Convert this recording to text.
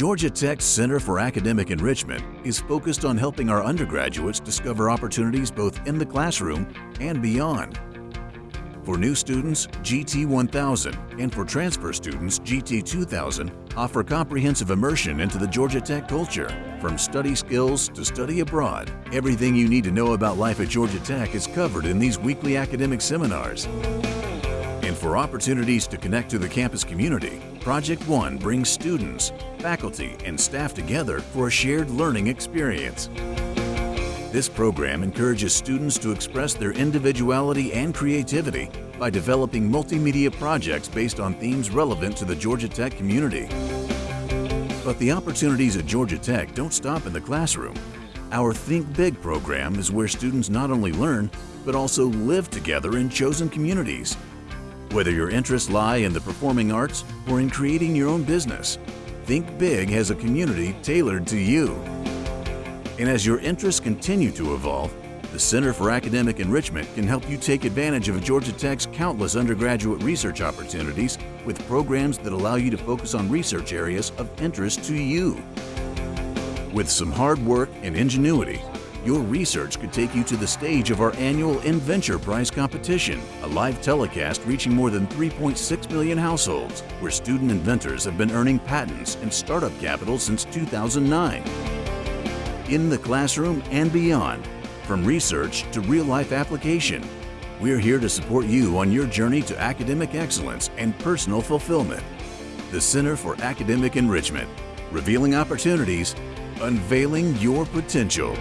Georgia Tech's Center for Academic Enrichment is focused on helping our undergraduates discover opportunities both in the classroom and beyond. For new students, GT 1000 and for transfer students, GT 2000 offer comprehensive immersion into the Georgia Tech culture. From study skills to study abroad, everything you need to know about life at Georgia Tech is covered in these weekly academic seminars. And for opportunities to connect to the campus community, Project One brings students, faculty, and staff together for a shared learning experience. This program encourages students to express their individuality and creativity by developing multimedia projects based on themes relevant to the Georgia Tech community. But the opportunities at Georgia Tech don't stop in the classroom. Our Think Big program is where students not only learn, but also live together in chosen communities. Whether your interests lie in the performing arts or in creating your own business, Think Big has a community tailored to you. And as your interests continue to evolve, the Center for Academic Enrichment can help you take advantage of Georgia Tech's countless undergraduate research opportunities with programs that allow you to focus on research areas of interest to you. With some hard work and ingenuity, your research could take you to the stage of our annual InVenture Prize competition, a live telecast reaching more than 3.6 million households, where student inventors have been earning patents and startup capital since 2009. In the classroom and beyond, from research to real-life application, we're here to support you on your journey to academic excellence and personal fulfillment. The Center for Academic Enrichment, revealing opportunities, unveiling your potential.